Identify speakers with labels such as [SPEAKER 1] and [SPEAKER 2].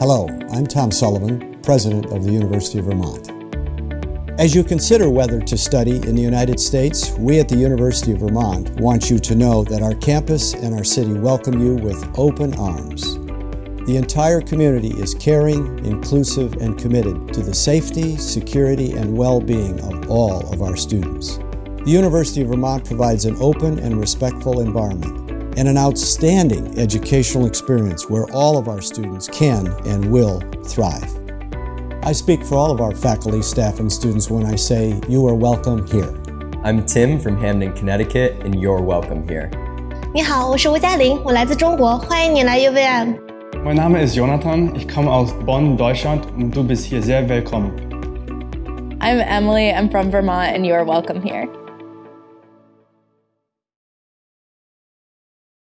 [SPEAKER 1] Hello, I'm Tom Sullivan, President of the University of Vermont. As you consider whether to study in the United States, we at the University of Vermont want you to know that our campus and our city welcome you with open arms. The entire community is caring, inclusive, and committed to the safety, security, and well-being of all of our students. The University of Vermont provides an open and respectful environment and an outstanding educational experience where all of our students can and will thrive. I speak for all of our faculty, staff, and students when I say you are welcome here.
[SPEAKER 2] I'm Tim from Hamden, Connecticut, and you're welcome here.
[SPEAKER 3] 你好，我是吴嘉玲，我来自中国，欢迎你来 UVM。
[SPEAKER 4] Mein Name ist Jonathan, ich komme aus Bonn, Deutschland und du bist hier sehr willkommen.
[SPEAKER 5] I'm Emily, I'm from Vermont, and you're welcome here.